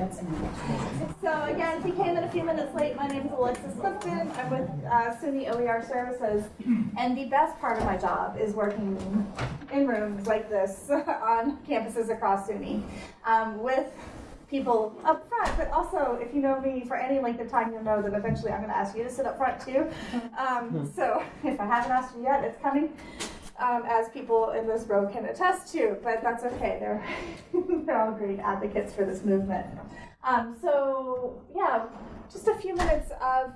That's So again, if you came in a few minutes late, my name is Alexis Clifton. I'm with uh, SUNY OER Services. And the best part of my job is working in rooms like this on campuses across SUNY um, with people up front, but also if you know me for any length of time, you'll know that eventually I'm going to ask you to sit up front too. Um, so if I haven't asked you yet, it's coming. Um, as people in this row can attest to, but that's okay. They're they're all great advocates for this movement. Um, so yeah, just a few minutes of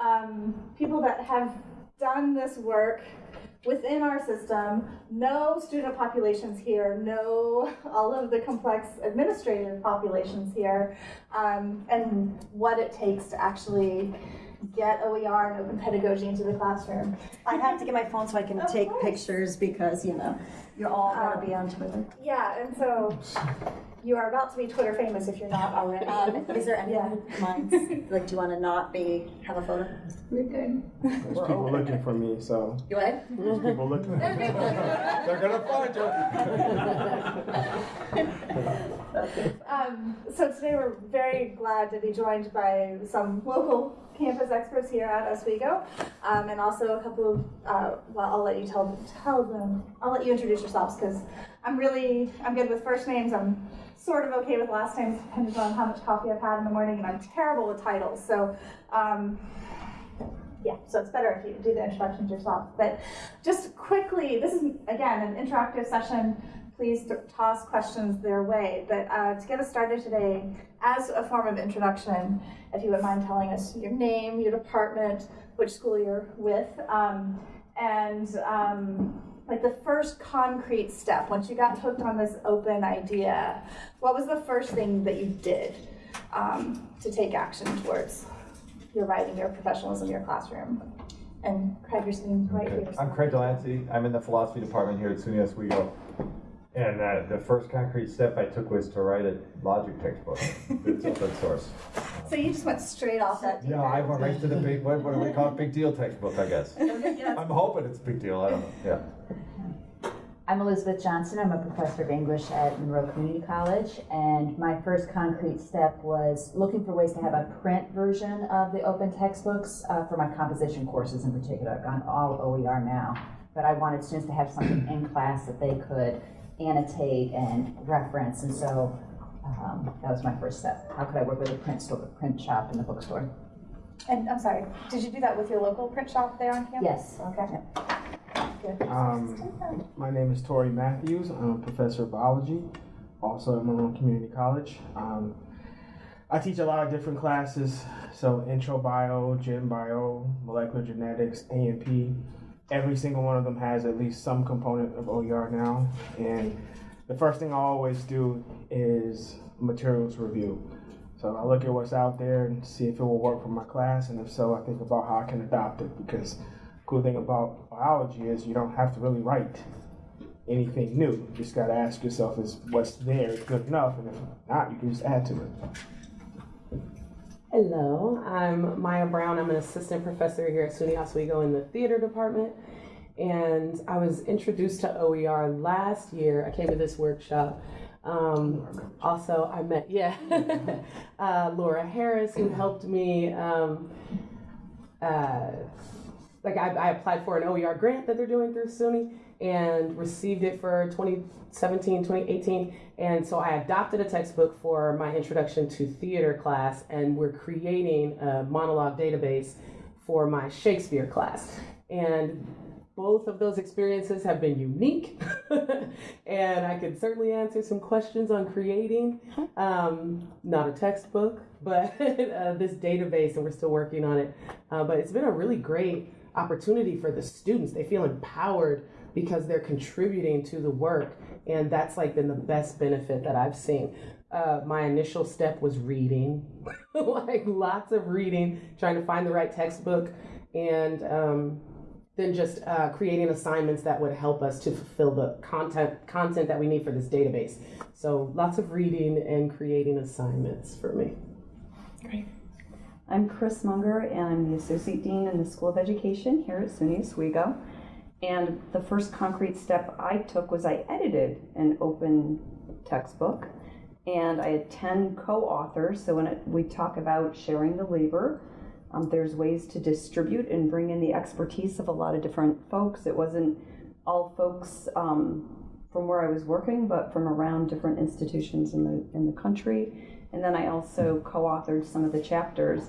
um, people that have done this work within our system, know student populations here, know all of the complex administrative populations here, um, and what it takes to actually get OER and open pedagogy into the classroom. I have to get my phone so I can Of take course. pictures because, you know, you're all gonna be on Twitter. Yeah, and so you are about to be Twitter famous if you're not already. Um, is there any who minds, like, do you wanna not be, have a photo? We're good. There's people looking for me, so You what? there's people looking. They're gonna find you. Um, so today we're very glad to be joined by some local campus experts here at Oswego, um, and also a couple of. Uh, well, I'll let you tell tell them. I'll let you introduce yourselves because I'm really I'm good with first names. I'm sort of okay with last names, depending on how much coffee I've had in the morning, and I'm terrible with titles. So. Um, yeah, so it's better if you do the introductions yourself. But just quickly, this is again an interactive session. Please toss questions their way. But uh, to get us started today, as a form of introduction, if you would mind telling us your name, your department, which school you're with, um, and um, like the first concrete step once you got hooked on this open idea, what was the first thing that you did um, to take action towards your writing, your professionalism, your classroom. And Craig, you're sitting right Okay. here. I'm Craig Delancey. I'm in the philosophy department here at SUNY Oswego. And uh, the first concrete step I took was to write a logic textbook. It's open source. So you just went straight off that. deep Yeah, I went right to the big, what, what do we call it, big deal textbook, I guess. I'm hoping it's a big deal, I don't know, yeah. I'm Elizabeth Johnson. I'm a professor of English at Monroe Community College, and my first concrete step was looking for ways to have a print version of the open textbooks uh, for my composition courses in particular. I've gone all OER now, but I wanted students to have something in class that they could annotate and reference, and so um, that was my first step. How could I work with a print store, print shop in the bookstore? And I'm sorry, did you do that with your local print shop there on campus? Yes. Okay. Good. Um, my name is Tori Matthews. I'm a professor of biology, also at Monroe Community College. Um, I teach a lot of different classes, so intro bio, gen bio, molecular genetics, A&P. Every single one of them has at least some component of OER now, and the first thing I always do is materials review. So I look at what's out there and see if it will work for my class, and if so, I think about how I can adopt it. Because cool thing about biology is you don't have to really write anything new. You just got to ask yourself, is what's there good enough? And if not, you can just add to it. Hello, I'm Maya Brown. I'm an assistant professor here at SUNY Oswego in the theater department. And I was introduced to OER last year. I came to this workshop. Um, also, I met, yeah, uh, Laura Harris, who helped me. Um, uh, like, I, I applied for an OER grant that they're doing through SUNY and received it for 2017, 2018. And so I adopted a textbook for my introduction to theater class, and we're creating a monologue database for my Shakespeare class. And both of those experiences have been unique, and I could certainly answer some questions on creating um, not a textbook, but uh, this database, and we're still working on it. Uh, but it's been a really great opportunity for the students. They feel empowered because they're contributing to the work, and that's like been the best benefit that I've seen. Uh, my initial step was reading, like lots of reading, trying to find the right textbook, and um, then just uh, creating assignments that would help us to fulfill the content content that we need for this database. So lots of reading and creating assignments for me. Great. I'm Chris Munger, and I'm the Associate Dean in the School of Education here at SUNY Oswego. And the first concrete step I took was I edited an open textbook and I had 10 co authors. So when it, we talk about sharing the labor, um, there's ways to distribute and bring in the expertise of a lot of different folks. It wasn't all folks um, from where I was working, but from around different institutions in the in the country. And then I also co-authored some of the chapters,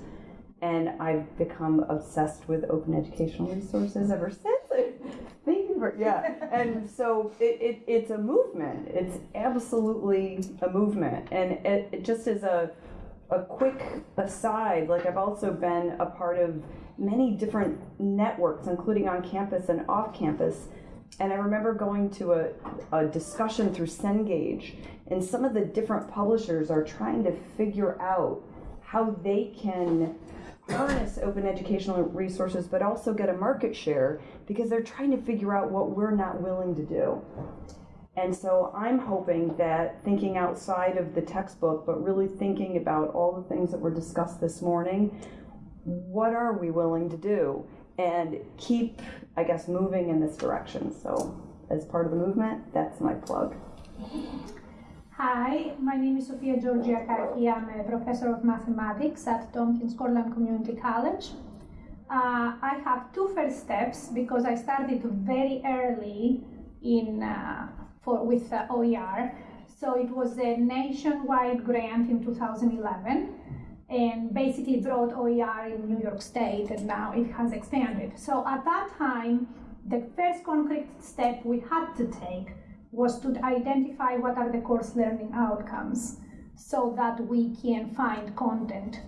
and I've become obsessed with open educational resources ever since. Yeah. And so it, it it's a movement. It's absolutely a movement, and it, it just as a a quick aside, like I've also been a part of many different networks, including on campus and off campus. And I remember going to a, a discussion through Cengage, and some of the different publishers are trying to figure out how they can harness open educational resources, but also get a market share because they're trying to figure out what we're not willing to do. And so I'm hoping that thinking outside of the textbook, but really thinking about all the things that were discussed this morning, what are we willing to do? And keep, I guess, moving in this direction. So, as part of the movement, that's my plug. Hi, my name is Sofia Georgiakaki. I'm a professor of mathematics at Tompkins Cortland Community College. Uh, I have two first steps because I started very early in uh, for with uh, OER. So it was a nationwide grant in 2011 and basically brought OER in New York State and now it has expanded. So at that time, the first concrete step we had to take was to identify what are the course learning outcomes so that we can find content.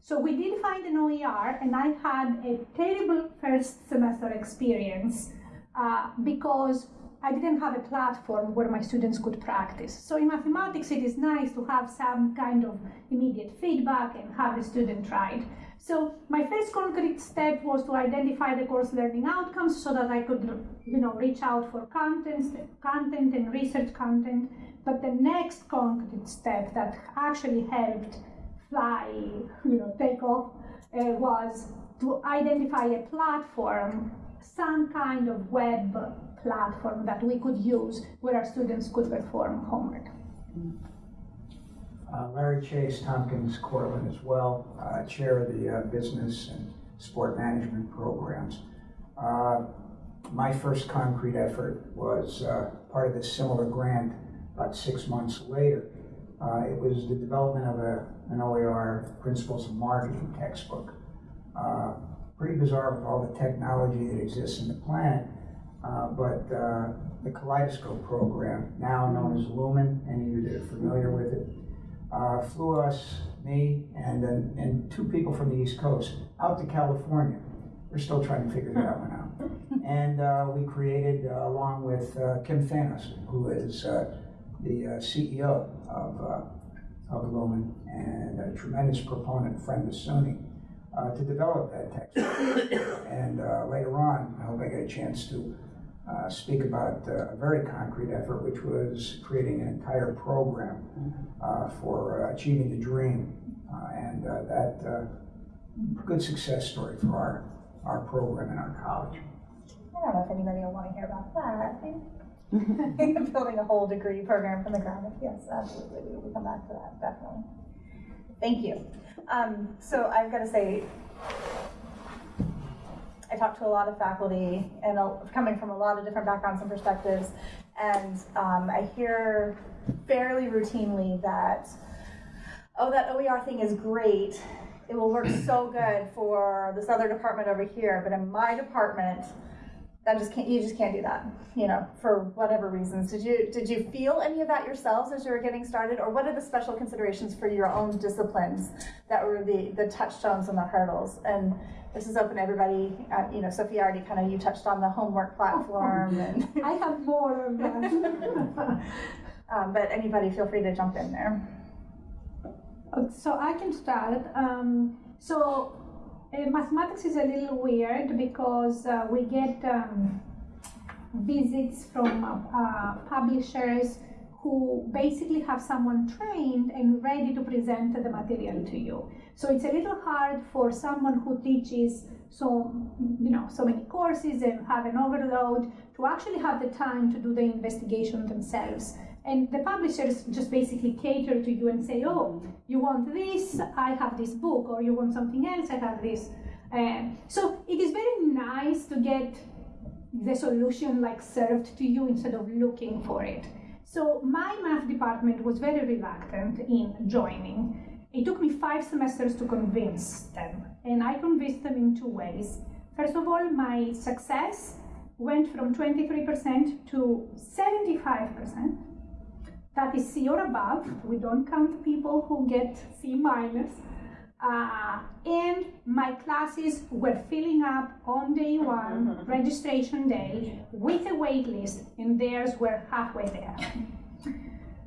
So we did find an OER and I had a terrible first semester experience uh, because I didn't have a platform where my students could practice. So in mathematics, it is nice to have some kind of immediate feedback and have the student try it. So my first concrete step was to identify the course learning outcomes so that I could, you know, reach out for content, content and research content. But the next concrete step that actually helped fly, you know, take off, uh, was to identify a platform, some kind of web platform that we could use where our students could perform homework. Uh, Larry Chase, Tompkins Cortland as well, uh, chair of the uh, business and sport management programs. Uh, my first concrete effort was uh, part of this similar grant about six months later. Uh, it was the development of a, an OER Principles of Marketing textbook. pretty bizarre with all the technology that exists in the planet, but the Kaleidoscope program, now known as Lumen, any of you that are familiar with it, uh, flew us, me, and, uh, and two people from the East Coast out to California. We're still trying to figure that one out. And uh, we created, uh, along with uh, Kim Thanos, who is uh, the CEO of, of Lumen and a tremendous proponent, friend of SUNY, to develop that textbook. and later on, I hope I get a chance to uh, speak about uh, a very concrete effort, which was creating an entire program uh, for uh, achieving the dream. Uh, and uh, that good success story for our, our program and our college. I don't know if anybody will want to hear about that. I think building a whole degree program from the ground up. Yes, absolutely. We will come back to that, definitely. Thank you. Um, so I've got to say, I talk to a lot of faculty and coming from a lot of different backgrounds and perspectives, and um, I hear fairly routinely that, oh, that OER thing is great. It will work so good for this other department over here, but in my department, that just can't you just can't do that you know for whatever reasons. Did you did you feel any of that yourselves as you were getting started? Or what are the special considerations for your own disciplines that were the the touchstones and the hurdles? And this is open to everybody. Uh, you know sophie already kind of you touched on the homework platform and i have more. Um, but anybody feel free to jump in there. So i can start. Um, so uh, mathematics is a little weird because uh, we get um, visits from uh, uh, publishers who basically have someone trained and ready to present the material to you. So it's a little hard for someone who teaches so you know so many courses and have an overload to actually have the time to do the investigation themselves And the publishers just basically cater to you and say, oh, you want this, I have this book, or you want something else, I have this. And so it is very nice to get the solution like served to you instead of looking for it. So my math department was very reluctant in joining. It took me five semesters to convince them, and I convinced them in two ways. First of all, my success went from 23% to 75%. That is C or above. We don't count people who get C minus. Uh, and my classes were filling up on day one, registration day, with a wait list, and theirs were halfway there.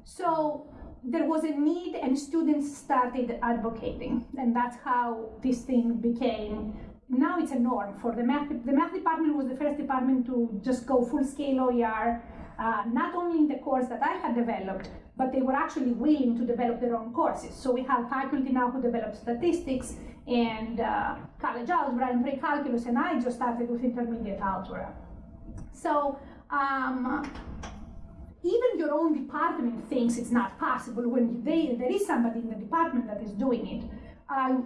so there was a need, and students started advocating, and that's how this thing became. Now it's a norm for the math. The math department was the first department to just go full scale OER, uh, not only in the course that I had developed, but they were actually willing to develop their own courses. So we have faculty now who develop statistics and uh, college algebra and pre-calculus, and I just started with intermediate algebra. So um, even your own department thinks it's not possible when they, there is somebody in the department that is doing it. I,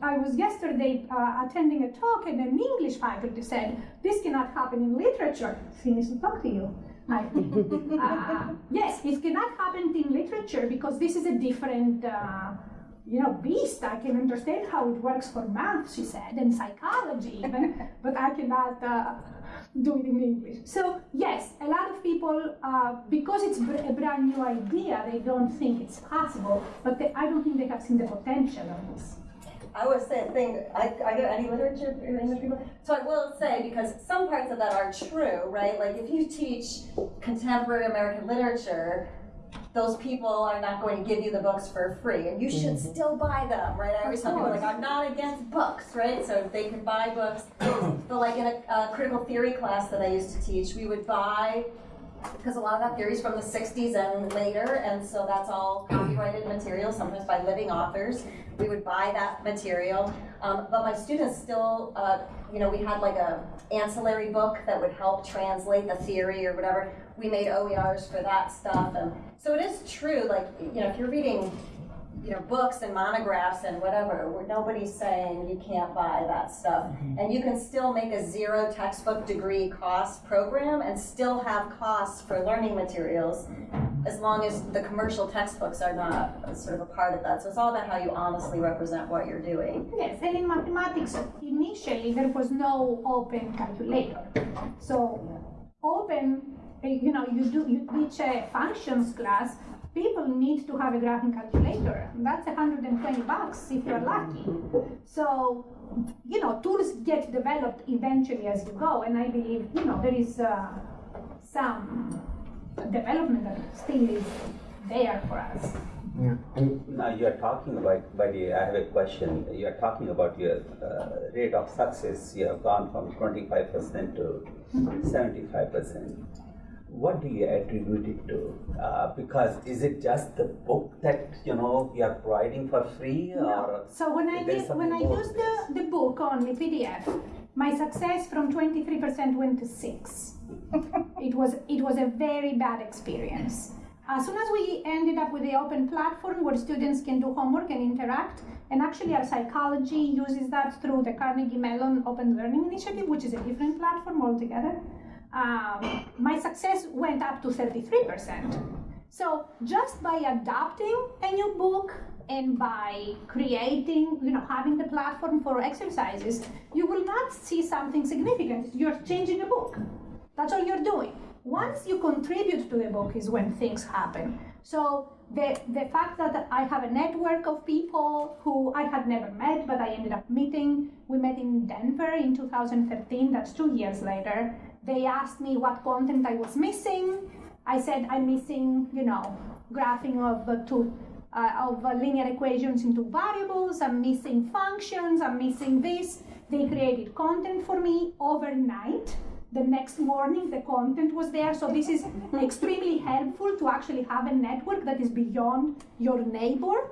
I was yesterday uh, attending a talk and an English faculty said, this cannot happen in literature. Finished to talk to you. I, uh, yes, it cannot happen in literature because this is a different, uh, you know, beast. I can understand how it works for math, she said, and psychology even, but I cannot uh, do it in English. So yes, a lot of people, uh, because it's a brand new idea, they don't think it's possible, but they, I don't think they have seen the potential of this. I was saying, thing, I, I get any literature English people. So I will say, because some parts of that are true, right? Like if you teach contemporary American literature, those people are not going to give you the books for free, and you should Mm-hmm. still buy them, right? I always tell people, like, I'm not against books, right? So if they can buy books. but like in a, a critical theory class that I used to teach, we would buy because a lot of that theory is from the 60s and later, and so that's all copyrighted material, sometimes by living authors. We would buy that material, um, but my students still, uh, you know, we had like a ancillary book that would help translate the theory or whatever. We made OERs for that stuff, and so it is true. Like, you know, if you're reading you know, books and monographs and whatever, where nobody's saying you can't buy that stuff. Mm-hmm. And you can still make a zero textbook degree cost program and still have costs for learning materials as long as the commercial textbooks are not sort of a part of that. So it's all about how you honestly represent what you're doing. Yes, and in mathematics, initially there was no open calculator. So open, you know, you do you teach a functions class. People need to have a graphing calculator. That's 120 bucks if you're lucky. So, you know, tools get developed eventually as you go, and I believe, you know, there is uh, some development that still is there for us. Yeah. And Now you are talking about, by the, way, I have a question. You are talking about your uh, rate of success. You have gone from 25% to 75%. What do you attribute it to? Uh, because is it just the book that you know you are providing for free, or So when I did, when I used the, the book only PDF, my success from 23% went to 6. it was it was a very bad experience. As soon as we ended up with the open platform where students can do homework and interact, and actually our psychology uses that through the Carnegie Mellon Open Learning Initiative, which is a different platform altogether. Um, my success went up to 33%. So just by adopting a new book and by creating, you know, having the platform for exercises, you will not see something significant. You're changing a book. That's all you're doing. Once you contribute to the book is when things happen. So the, the fact that I have a network of people who I had never met, but I ended up meeting, we met in Denver in 2013, that's two years later. They asked me what content I was missing. I said I'm missing, you know, graphing of uh, two uh, of uh, linear equations into variables. I'm missing functions. I'm missing this. They created content for me overnight. The next morning, the content was there. So this is extremely helpful to actually have a network that is beyond your neighbor.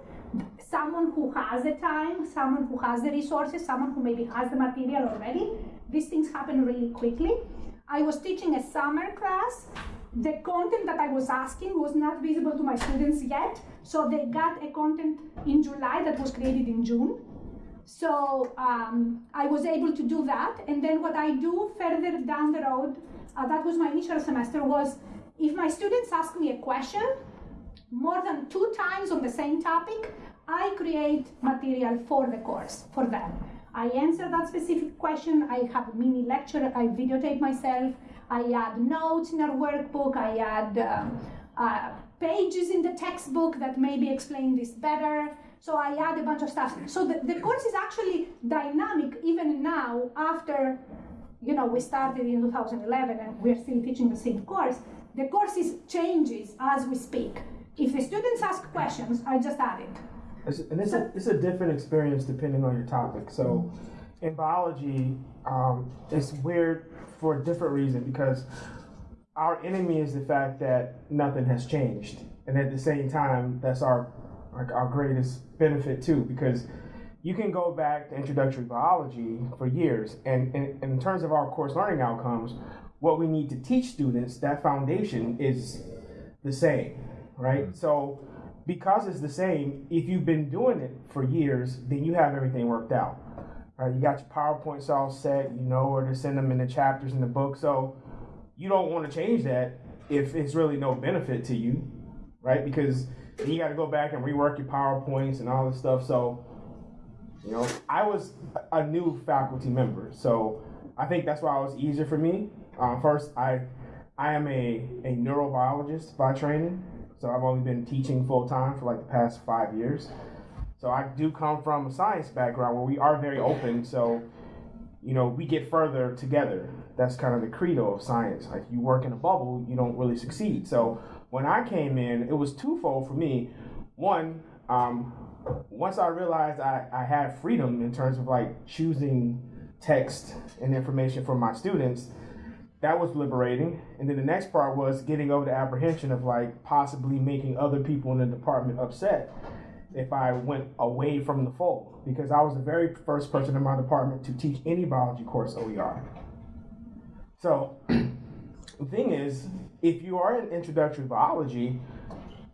Someone who has the time, someone who has the resources, someone who maybe has the material already. These things happen really quickly. I was teaching a summer class the content that I was asking was not visible to my students yet, so they got a content in July that was created in June. So um, I was able to do that, and then what I do further down the road, uh, that was my initial semester, was if my students ask me a question more than two times on the same topic, I create material for the course for them. I answer that specific question. I have a mini lecture. I videotape myself. I add notes in our workbook. I add um, uh, pages in the textbook that maybe explain this better. So I add a bunch of stuff. So the, the course is actually dynamic even now after, you know, we started in 2011 and we're still teaching the same course. The course is changes as we speak. If the students ask questions, I just add it. And it's a, it's a different experience depending on your topic. So in biology, um, it's weird for a different reason because our enemy is the fact that nothing has changed. And at the same time, that's our like our greatest benefit too, because you can go back to introductory biology for years, and, and, and in terms of our course learning outcomes, what we need to teach students, that foundation is the same, right? So because it's the same, if you've been doing it for years, then you have everything worked out. Right? You got your PowerPoints all set, you know where to send them in the chapters in the book. So you don't want to change that if it's really no benefit to you, right? Because you got to go back and rework your PowerPoints and all this stuff. So, you know, I was a new faculty member, so I think that's why it was easier for me. Um, first, I I am a, a neurobiologist by training, so I've only been teaching full time for like the past five years. So I do come from a science background where we are very open. So, you know, we get further together. That's kind of the credo of science. Like you work in a bubble, you don't really succeed. So when I came in, it was twofold for me. One, um, once I realized I, I had freedom in terms of like choosing text and information for my students, that was liberating. And then the next part was getting over the apprehension of like possibly making other people in the department upset if I went away from the fold because I was the very first person in my department to teach any biology course OER. So the thing is, if you are in introductory biology,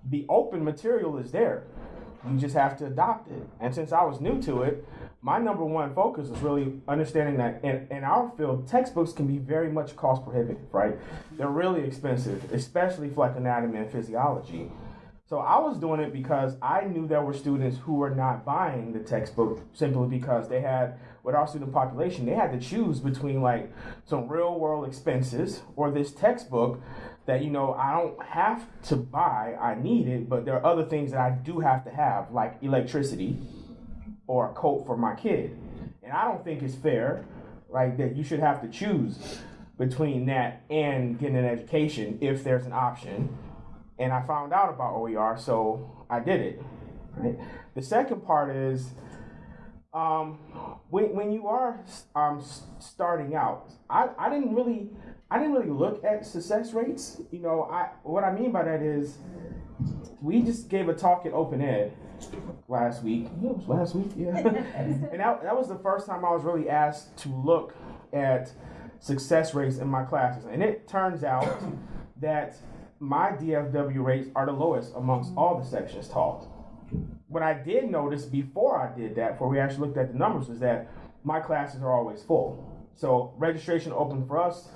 the open material is there. You just have to adopt it. And since I was new to it, my number one focus is really understanding that in, in our field, textbooks can be very much cost prohibitive, right? They're really expensive, especially for like anatomy and physiology. So I was doing it because I knew there were students who were not buying the textbook simply because they had, with our student population, they had to choose between like some real world expenses or this textbook that, you know, I don't have to buy, I need it, but there are other things that I do have to have, like electricity or a coat for my kid. And I don't think it's fair, right, that you should have to choose between that and getting an education if there's an option and I found out about OER, so I did it. Right. The second part is um, when when you are um, starting out, I, I didn't really I didn't really look at success rates. You know, I what I mean by that is we just gave a talk at Open Ed last week. Yeah, it was last week, yeah. and that, that was the first time I was really asked to look at success rates in my classes. And it turns out that my DFW rates are the lowest amongst all the sections taught. What I did notice before I did that, before we actually looked at the numbers, was that my classes are always full. So registration opened for us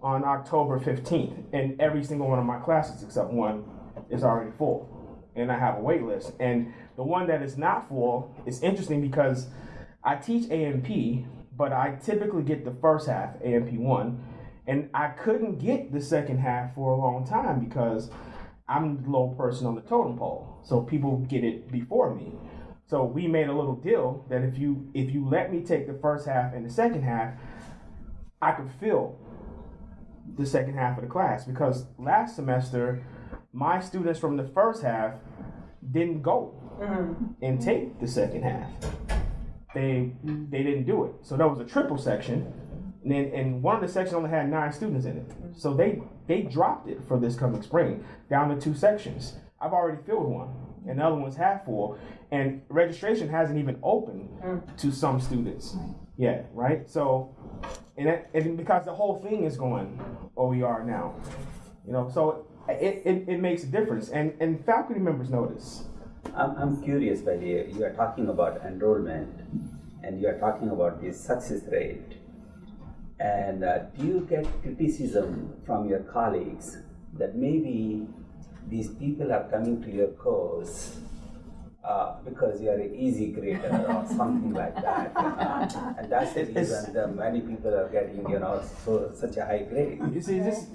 on October 15th, and every single one of my classes, except one, is already full. And I have a wait list. And the one that is not full is interesting because I teach A&P, but I typically get the first half, A&P 1, and I couldn't get the second half for a long time because I'm the low person on the totem pole. So people get it before me. So we made a little deal that if you if you let me take the first half and the second half, I could fill the second half of the class because last semester my students from the first half didn't go mm-hmm. and take the second half. They they didn't do it. So that was a triple section and, then, and one of the sections only had nine students in it. So they they dropped it for this coming spring down to two sections. I've already filled one, and the other one's half full. And registration hasn't even opened mm. to some students yet, right? So, and, that, and because the whole thing is going OER now, You know, so it, it, it makes a difference, and and faculty members notice. I'm, I'm curious, by the way, you are talking about enrollment and you are talking about the success rate. And uh, do you get criticism from your colleagues that maybe these people are coming to your course uh, because you are an easy grader or something like that? and that's the reason that many people are getting, you know, so such a high grade. You see, this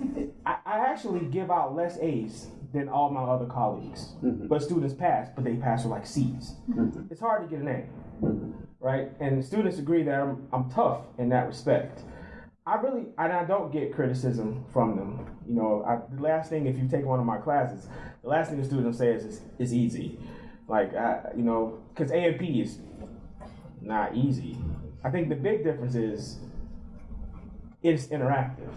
I, I actually give out less A's than all my other colleagues, mm-hmm. but students pass, but they pass with like C's. Mm-hmm. It's hard to get an A, mm-hmm. right? And students agree that I'm, I'm tough in that respect. I really, and I don't get criticism from them. You know, I, the last thing, if you take one of my classes, the last thing the student will say is, is, is easy. Like, I, you know, because A and P is not easy. I think the big difference is it's interactive.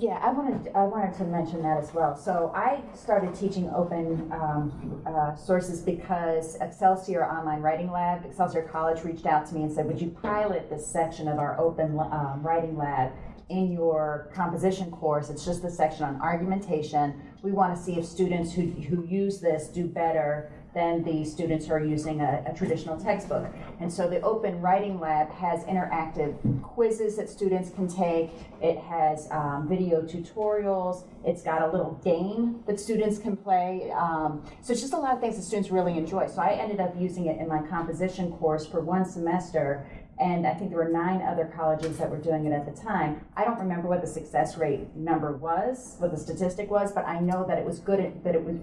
Yeah, I wanted, I wanted to mention that as well. So I started teaching open um, uh, sources because Excelsior Online Writing Lab, Excelsior College reached out to me and said, would you pilot this section of our open um, writing lab in your composition course? It's just the section on argumentation. We want to see if students who, who use this do better than the students are using a, a traditional textbook. And so the Open Writing Lab has interactive quizzes that students can take. It has um, video tutorials. It's got a little game that students can play. Um, so it's just a lot of things that students really enjoy. So I ended up using it in my composition course for one semester. And I think there were nine other colleges that were doing it at the time. I don't remember what the success rate number was, what the statistic was, but I know that it was good, that it was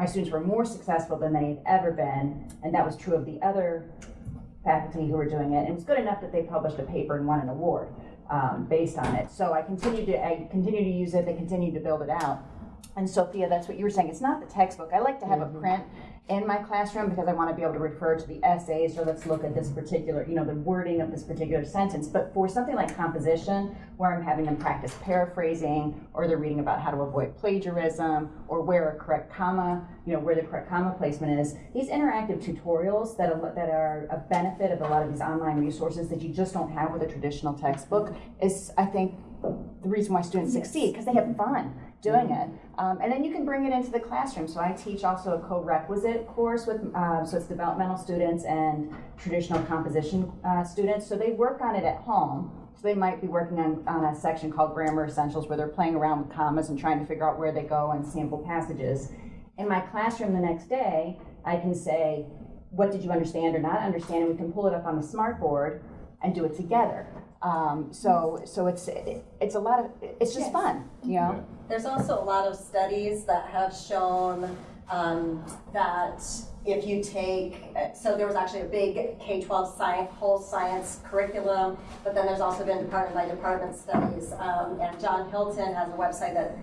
my students were more successful than they had ever been, and that was true of the other faculty who were doing it. And it was good enough that they published a paper and won an award um, based on it. So I continued to I continued to use it. They continued to build it out. And Sofia, that's what you were saying. It's not the textbook. I like to have a print in my classroom because I want to be able to refer to the essays or let's look at this particular, you know, the wording of this particular sentence. But for something like composition, where I'm having them practice paraphrasing or they're reading about how to avoid plagiarism or where a correct comma, you know, where the correct comma placement is, these interactive tutorials that are, that are a benefit of a lot of these online resources that you just don't have with a traditional textbook is, I think, the reason why students succeed because they have fun doing it. Um, and then you can bring it into the classroom. So I teach also a co-requisite course with, um, so it's developmental students and traditional composition uh, students. So they work on it at home. So they might be working on, on a section called Grammar Essentials where they're playing around with commas and trying to figure out where they go and sample passages. In my classroom the next day, I can say, what did you understand or not understand? And we can pull it up on the smartboard and do it together. Um, so, so it's it's a lot of it's just fun, you know. There's also a lot of studies that have shown um, that if you take, so there was actually a big K-12 science, whole science curriculum, but then there's also been department by department studies. Um, and John Hilton has a website that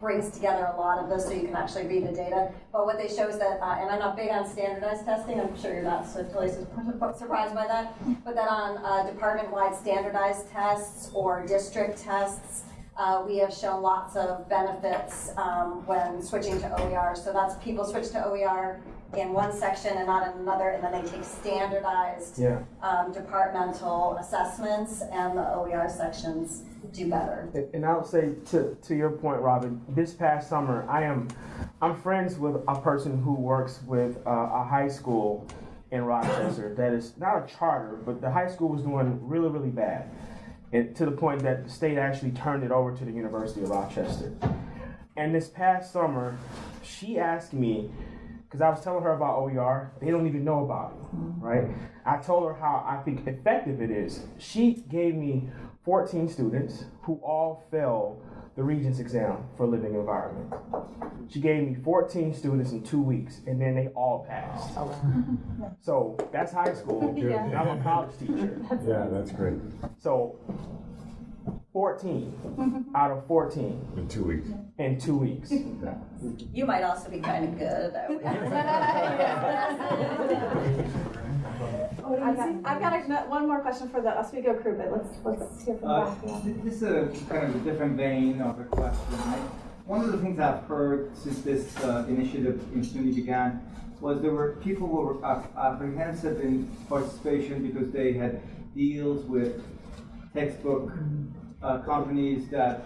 brings together a lot of this so you can actually read the data. But what they show is that, uh, and I'm not big on standardized testing, I'm sure you're not so su- surprised by that, but that on uh, department-wide standardized tests or district tests, uh, we have shown lots of benefits um, when switching to OER. So that's people switch to OER in one section and not in another, and then they take standardized Yeah. um, departmental assessments, and the OER sections do better. And- And I'll say to, to your point, Robin, this past summer, I am, I'm friends with a person who works with uh, a high school in Rochester that is not a charter, but the high school was doing really, really bad. And to the point that the state actually turned it over to the University of Rochester. And this past summer, she asked me, because I was telling her about OER, they don't even know about it, mm-hmm. right? I told her how I think effective it is. She gave me 14 students who all failed the Regents exam for living environment. She gave me 14 students in two weeks, and then they all passed. Oh, so that's high school. Yeah. and I'm a college teacher. Yeah, that's great. So 14 out of 14 In two weeks. in two weeks. You might also be kind of good I've got, I've got a, one more question for the Oswego crew, but let's let's hear from Uh, back. This is a kind of a different vein of a question. I, one of the things I've heard since this uh, initiative in SUNY began was there were people who were apprehensive in participation because they had deals with textbook uh, companies that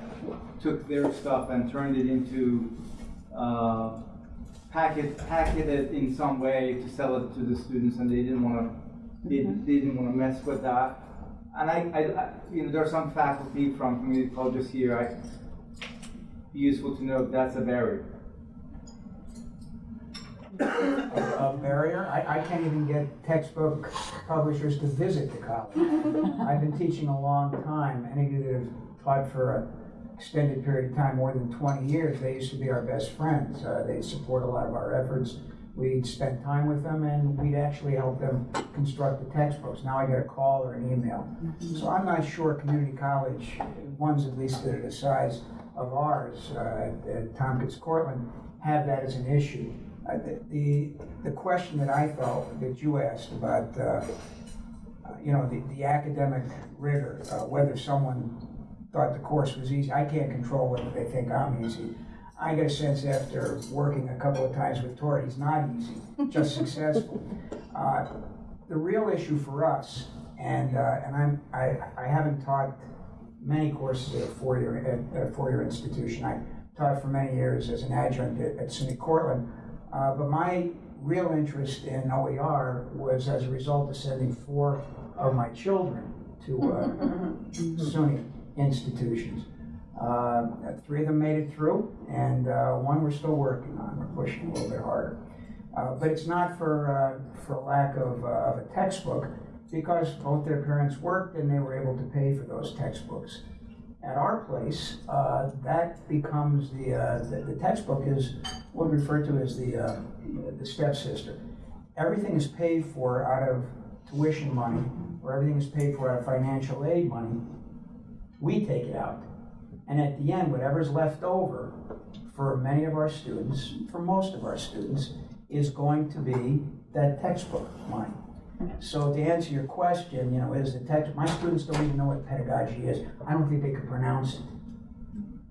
took their stuff and turned it into uh, packet packet it in some way to sell it to the students, and they didn't want to they, they didn't want to mess with that. And I, I, I, you know, there are some faculty from community colleges here. I useful to know if that's a barrier. A barrier. I, I can't even get textbook publishers to visit the college. I've been teaching a long time. Any of you that have taught for an extended period of time, more than 20 years, they used to be our best friends. Uh, they'd support a lot of our efforts. We'd spend time with them and we'd actually help them construct the textbooks. Now I get a call or an email. So I'm not sure community college, ones at least that are the size of ours, uh, at Tompkins Cortland, have that as an issue. Uh, the, the, the question that I felt that you asked about, uh, you know, the, the academic rigor, uh, whether someone thought the course was easy, I can't control whether they think I'm easy. I get a sense after working a couple of times with Tori, he's not easy, just successful. Uh, the real issue for us, and uh, and I'm I, I haven't taught many courses at a four-year at, at a four-year institution. I taught for many years as an adjunct at, at SUNY Cortland. Uh, but my real interest in OER was as a result of sending four of my children to uh, SUNY institutions. Uh, three of them made it through, and uh, one we're still working on. We're pushing a little bit harder. Uh, but it's not for, uh, for lack of, uh, of a textbook, because both their parents worked and they were able to pay for those textbooks. At our place, uh, that becomes the, uh, the, the textbook is what we refer to as the, uh, the stepsister. Everything is paid for out of tuition money, or everything is paid for out of financial aid money. We take it out. And at the end, whatever's left over for many of our students, for most of our students, is going to be that textbook money. So to answer your question, you know, is the text, my students don't even know what pedagogy is. I don't think they could pronounce it.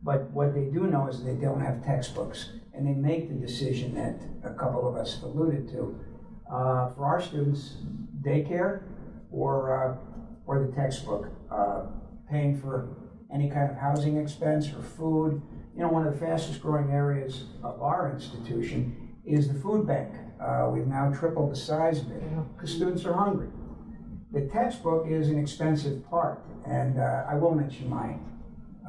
But what they do know is they don't have textbooks. And they make the decision that a couple of us alluded to. Uh, for our students, daycare or, uh, or the textbook, uh, paying for any kind of housing expense or food. You know, one of the fastest growing areas of our institution is the food bank. Uh, we've now tripled the size of it because students are hungry. The textbook is an expensive part, and uh, I will mention my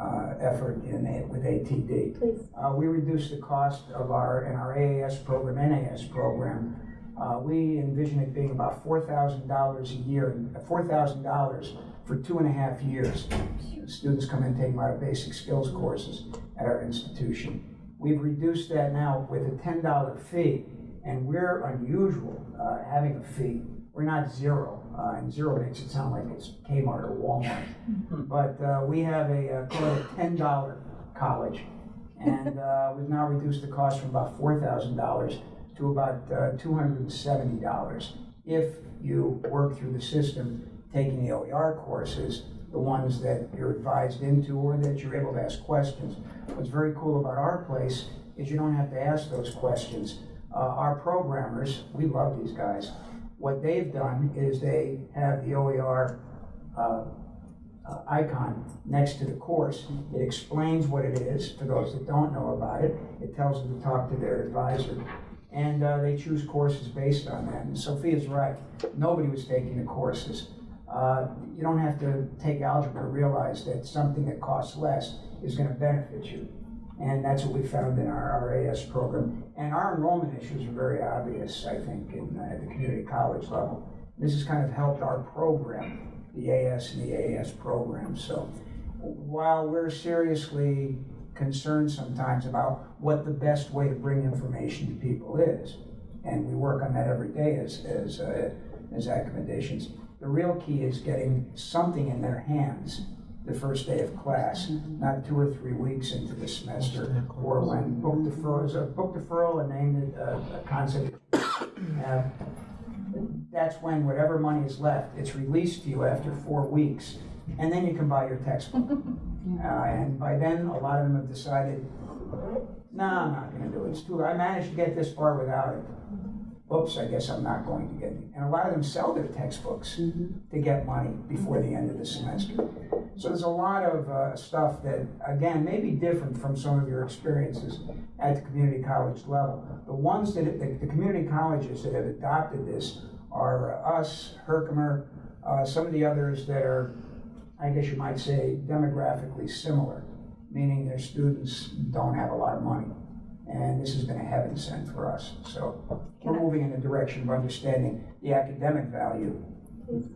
uh, effort in it with ATD. Please. Uh, we reduced the cost of our in our AAS program, NAS program. Uh, we envision it being about four thousand dollars a year, four thousand dollars for two and a half years. Students come in and take of basic skills courses at our institution. We've reduced that now with a ten dollar fee, and we're unusual uh, having a fee. We're not zero, uh, and zero makes it sound like it's Kmart or Walmart. but uh, we have a uh, a ten dollar college, and uh, we've now reduced the cost from about four thousand dollars to about uh, two hundred and seventy dollars if you work through the system taking the OER courses, the ones that you're advised into or that you're able to ask questions. What's very cool about our place is you don't have to ask those questions. Uh, our programmers, we love these guys. What they've done is they have the OER uh, uh, icon next to the course. It explains what it is for those that don't know about it. It tells them to talk to their advisor. And uh, they choose courses based on that. And Sofia's right. Nobody was taking the courses. Uh, you don't have to take algebra to realize that something that costs less is going to benefit you. And that's what we found in our, RAS program. And our enrollment issues are very obvious, I think, in, uh, at the community college level. This has kind of helped our program, the AS and the AAS program. So while we're seriously concerned sometimes about what the best way to bring information to people is, and we work on that every day as, as, uh, as accommodations, the real key is getting something in their hands the first day of class, not two or three weeks into the semester, or when book deferral is a book deferral and named it a, a concept. Uh, that's when whatever money is left, it's released to you after four weeks, and then you can buy your textbook. Uh, and by then, a lot of them have decided, no, I'm not going to do it. It's too. I managed to get this far without it. Oops, I guess I'm not going to get any. And a lot of them sell their textbooks to get money before the end of the semester. So there's a lot of uh, stuff that, again, may be different from some of your experiences at the community college level. The ones that, the, the community colleges that have adopted this are us, Herkimer, uh, some of the others that are, I guess you might say, demographically similar, meaning their students don't have a lot of money. And this has been a heaven sent for us. So we're moving in the direction of understanding the academic value,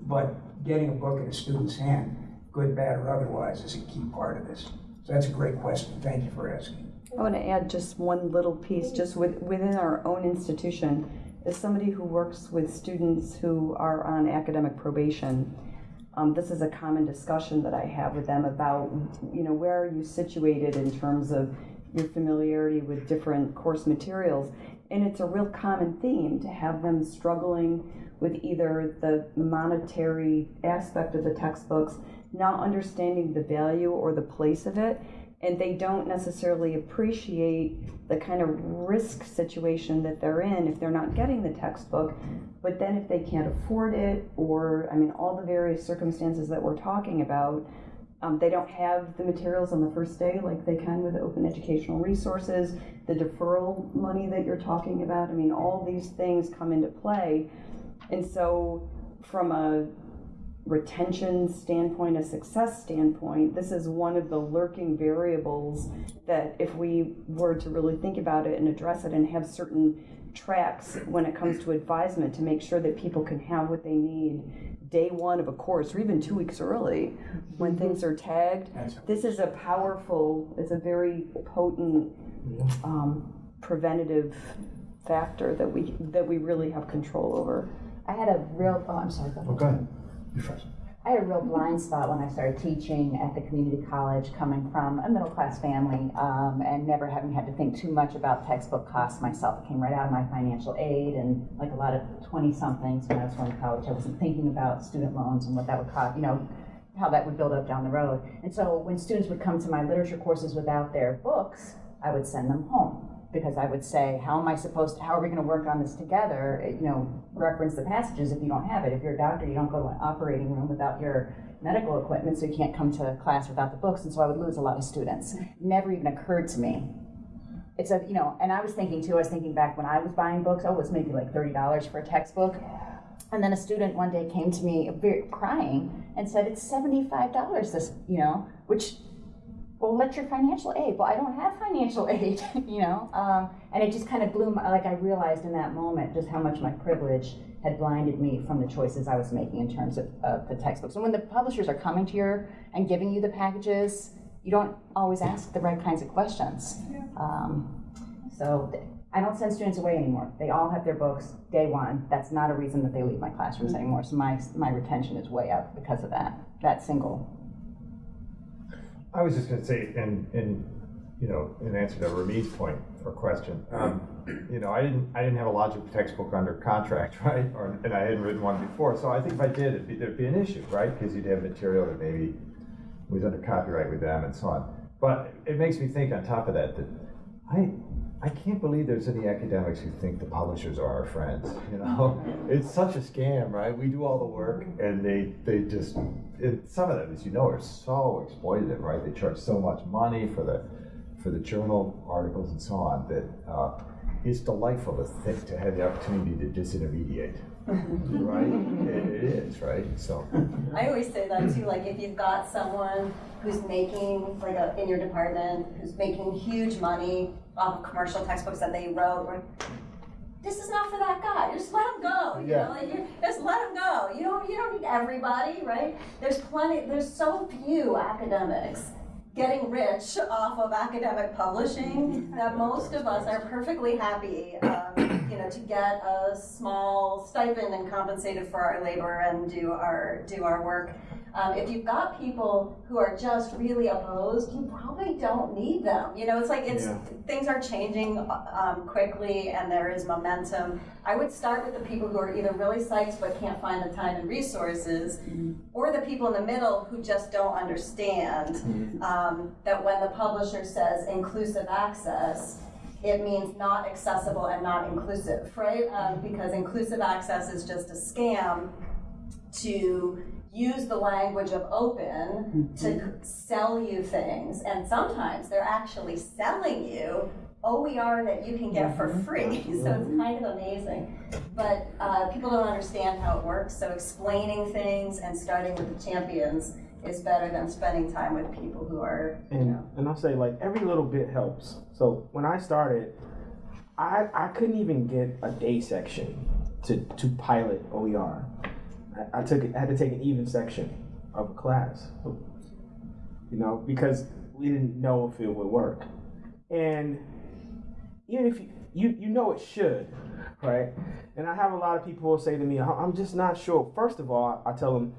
but getting a book in a student's hand, good, bad, or otherwise, is a key part of this. So that's a great question. Thank you for asking. I want to add just one little piece, just with, within our own institution, as somebody who works with students who are on academic probation, um, this is a common discussion that I have with them about, you know, where are you situated in terms of your familiarity with different course materials. And it's a real common theme to have them struggling with either the monetary aspect of the textbooks, not understanding the value or the place of it, and they don't necessarily appreciate the kind of risk situation that they're in if they're not getting the textbook. But then if they can't afford it, or I mean, all the various circumstances that we're talking about, um, they don't have the materials on the first day like they can with open educational resources, the deferral money that you're talking about. I mean, all these things come into play. And so, from a retention standpoint, a success standpoint, this is one of the lurking variables that if we were to really think about it and address it and have certain tracks when it comes to advisement to make sure that people can have what they need day one of a course or even two weeks early when things are tagged. This is a powerful, it's a very potent um, preventative factor that we that we really have control over. I had a real, oh, I'm sorry. go ahead. Oh, go ahead. You first. I had a real blind spot when I started teaching at the community college, coming from a middle class family um, and never having had to think too much about textbook costs myself. It came right out of my financial aid, and like a lot of 20 somethings when I was going to college, I wasn't thinking about student loans and what that would cost, you know, how that would build up down the road. And so when students would come to my literature courses without their books, I would send them home because I would say, how am I supposed to, how are we going to work on this together? You know, reference the passages if you don't have it. If you're a doctor, you don't go to an operating room without your medical equipment, so you can't come to class without the books. And so I would lose a lot of students. Never even occurred to me. It's a, you know, and I was thinking too, I was thinking back when I was buying books, oh, it was maybe like $30 for a textbook. And then a student one day came to me crying and said, it's $75 this, you know, which well, let your financial aid. Well, I don't have financial aid, you know. Um, and it just kind of blew my, like I realized in that moment just how much my privilege had blinded me from the choices I was making in terms of, of the textbooks. And when the publishers are coming to you and giving you the packages, you don't always ask the right kinds of questions. Um, so I don't send students away anymore. They all have their books day one. That's not a reason that they leave my classrooms anymore. So my, my retention is way up because of that, that single I was just going to say, in, in, you know, in answer to Ramiz's point or question, um, you know, I didn't, I didn't have a logic textbook under contract, right? Or, and I hadn't written one before. So I think if I did, it'd be, there'd be an issue, right? Because you'd have material that maybe was under copyright with them and so on. But it makes me think on top of that, that I, I can't believe there's any academics who think the publishers are our friends. You know, it's such a scam, right? We do all the work, and they they just it, some of them, as you know, are so exploitative, right? They charge so much money for the for the journal articles and so on that uh, it's delightful to think to have the opportunity to disintermediate. right? It, it is, right? So I always say that too. Like if you've got someone who's making like a, in your department who's making huge money of commercial textbooks that they wrote, or, this is not for that guy. Just let him go. You Yeah. know, like you, just let him go. You don't you don't need everybody, right? There's plenty. There's so few academics getting rich off of academic publishing that most of us are perfectly happy, um, you know, to get a small stipend and compensated for our labor and do our do our work. Um, if you've got people who are just really opposed, you probably don't need them. You know, it's like it's Yeah. things are changing um, quickly and there is momentum. I would start with the people who are either really psyched but can't find the time and resources, or the people in the middle who just don't understand um, that when the publisher says inclusive access, it means not accessible and not inclusive, right? Um, because inclusive access is just a scam to use the language of open to sell you things. And sometimes they're actually selling you OER that you can get for free. so it's kind of amazing. But uh, people don't understand how it works. So explaining things and starting with the champions is better than spending time with people who are, you And know. and I'll say like every little bit helps. So when I started, I I couldn't even get a day section to to pilot OER. I, took it, I had to take an even section of a class, you know, because we didn't know if it would work. And even if you you, you know it should, right? And I have a lot of people say to me, "I- I'm just not sure. First of all, I tell them,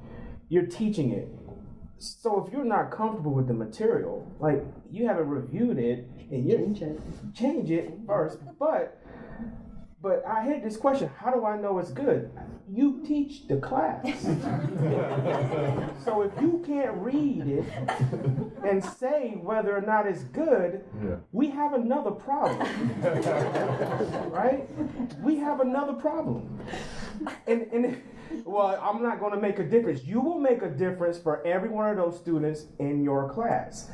you're teaching it. So if you're not comfortable with the material, like you haven't reviewed it and you change it, change it first. But but I had this question: How do I know it's good? You teach the class. so if you can't read it and say whether or not it's good, we have another problem, right? We have another problem. And and well, I'm not going to make a difference. You will make a difference for every one of those students in your class.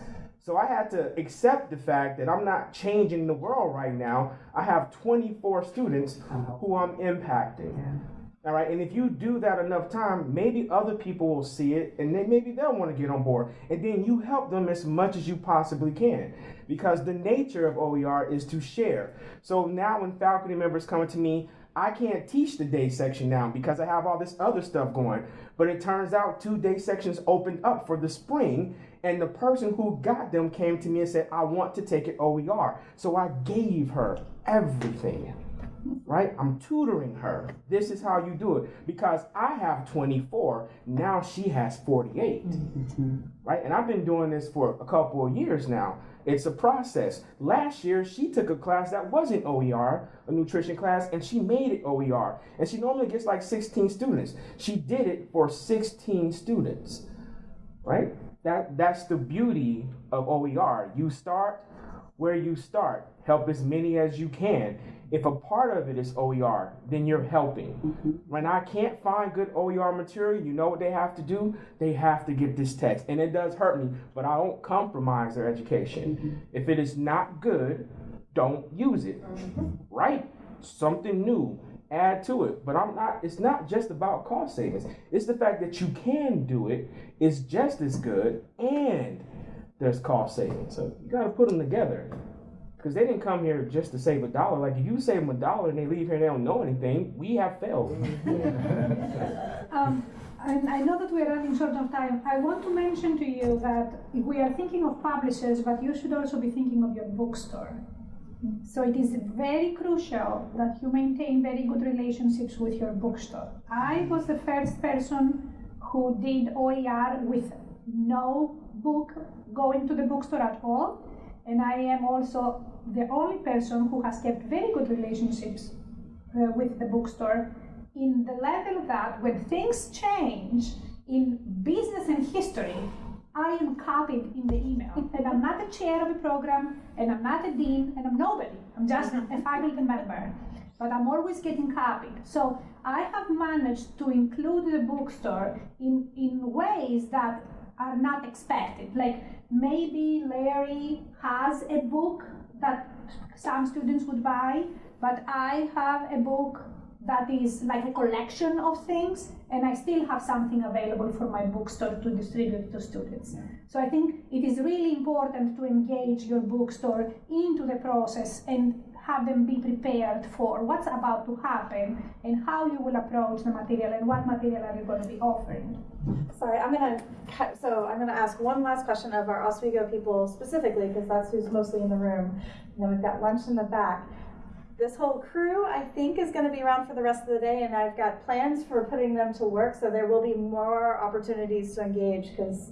So I had to accept the fact that I'm not changing the world right now. I have 24 students who I'm impacting. All right, and if you do that enough time, maybe other people will see it and then maybe they'll want to get on board. And then you help them as much as you possibly can. Because the nature of OER is to share. So now when faculty members come to me, I can't teach the day section now because I have all this other stuff going. But it turns out two day sections opened up for the spring, and the person who got them came to me and said, I want to take it OER. So I gave her everything. Right? I'm tutoring her. This is how you do it. Because I have 24, now she has 48. Mm-hmm. Right? And I've been doing this for a couple of years now. It's a process. Last year, she took a class that wasn't OER, a nutrition class, and she made it OER. And she normally gets like 16 students. She did it for 16 students. Right? That that's the beauty of OER. You start where you start. Help as many as you can. If a part of it is OER, then you're helping. Mm-hmm. When I can't find good OER material, you know what they have to do? They have to get this text. And it does hurt me, but I don't compromise their education. Mm-hmm. If it is not good, don't use it. Mm-hmm. Right? Something new. Add to it. But I'm not it's not just about cost savings. It's the fact that you can do it, it is just as good and there's cost savings. So you gotta put them together because they didn't come here just to save a dollar. Like if you save them a dollar and they leave here and they don't know anything, we have failed. Um, I know that we are running short of time. I want to mention to you that we are thinking of publishers, but you should also be thinking of your bookstore. So it is very crucial that you maintain very good relationships with your bookstore. I was the first person who did OER with no book going to the bookstore at all, and I am also the only person who has kept very good relationships uh, with the bookstore in the level that when things change in business and history, I am copied in the email. and I'm not the chair of a program, and I'm not a dean, and I'm nobody. I'm just a faculty member. But I'm always getting copied. So I have managed to include the bookstore in, in ways that are not expected. Like maybe Larry has a book that some students would buy, but I have a book that is like a collection of things, and I still have something available for my bookstore to distribute to students. So I think it is really important to engage your bookstore into the process and have them be prepared for what's about to happen and how you will approach the material and what material are you going to be offering. Sorry, I'm gonna so I'm gonna ask one last question of our Oswego people specifically, because that's who's mostly in the room. And then we've got lunch in the back. This whole crew, I think, is gonna be around for the rest of the day, and I've got plans for putting them to work, so there will be more opportunities to engage, because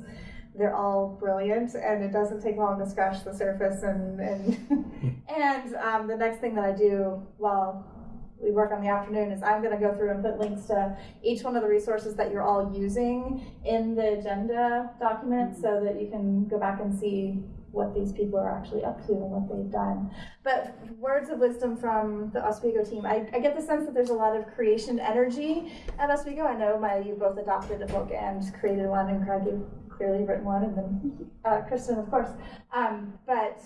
they're all brilliant, and it doesn't take long to scratch the surface, and, and, and um, the next thing that I do while we work on the afternoon is I'm going to go through and put links to each one of the resources that you're all using in the agenda document so that you can go back and see what these people are actually up to and what they've done. But words of wisdom from the Oswego team. I, I get the sense that there's a lot of creation energy at Oswego. I know my you both adopted a book and created one, and Craig, you've clearly written one, and then uh, Kristen, of course. Um, but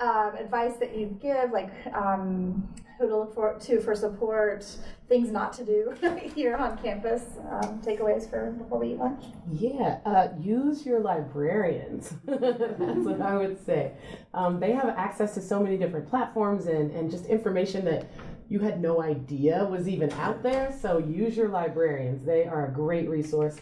um, advice that you give, like um, who to look for to for support, things not to do here on campus, um, takeaways for before we eat lunch. Yeah, uh, use your librarians. That's what I would say. Um, they have access to so many different platforms and, and just information that you had no idea was even out there. So use your librarians. They are a great resource.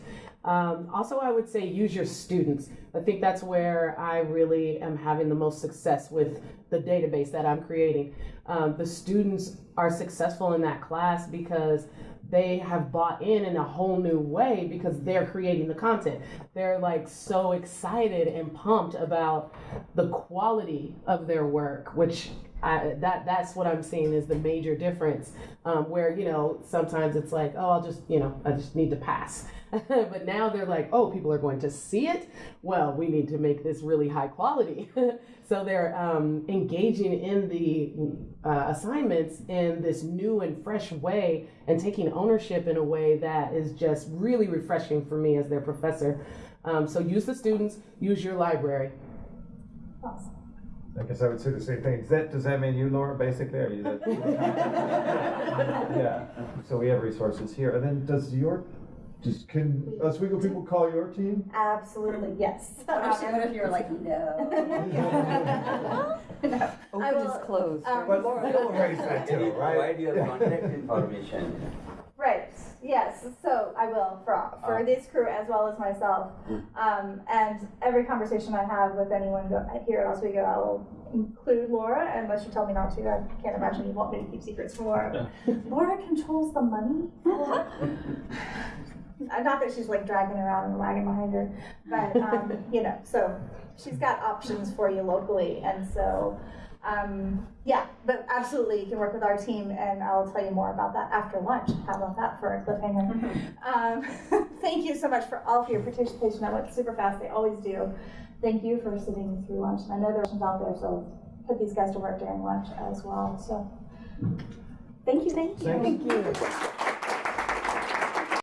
Um, also, I would say use your students. I think that's where I really am having the most success with the database that I'm creating. Um, the students are successful in that class because they have bought in in a whole new way because they're creating the content. They're like so excited and pumped about the quality of their work, which I, that that's what I'm seeing is the major difference. Um, where you know sometimes it's like, oh, I'll just you know I just need to pass. but now they're like, oh, people are going to see it. Well, we need to make this really high quality. so they're um, engaging in the uh, assignments in this new and fresh way and taking ownership in a way that is just really refreshing for me as their professor. Um, so use the students, use your library. Awesome. I guess I would say the same thing. Does that, does that mean you, Laura, basically? Are you the? Yeah, so we have resources here. And then does your, just, can Oswego people call your team? Absolutely, yes. What if, what if you're like, no? no. Open I is will, closed. um, But we'll raise that Can too, you right? provide your contact information? Right. Yes. So I will for for Ah. this crew as well as myself. Um, and every conversation I have with anyone go, here at Oswego, I will include Laura, unless you tell me not to. I can't imagine you want me to keep secrets from Laura. Laura controls the money. Uh, Not that she's like dragging around and wagging behind her, but um, you know, so she's got options for you locally, and so um, yeah, but absolutely, you can work with our team, and I'll tell you more about that after lunch. How about that for a cliffhanger? um, thank you so much for all of your participation. That went super fast. They always do. Thank you for sitting through lunch. And I know there are questions out there, so put these guys to work during lunch as well. So, thank you, thank you. Thank you.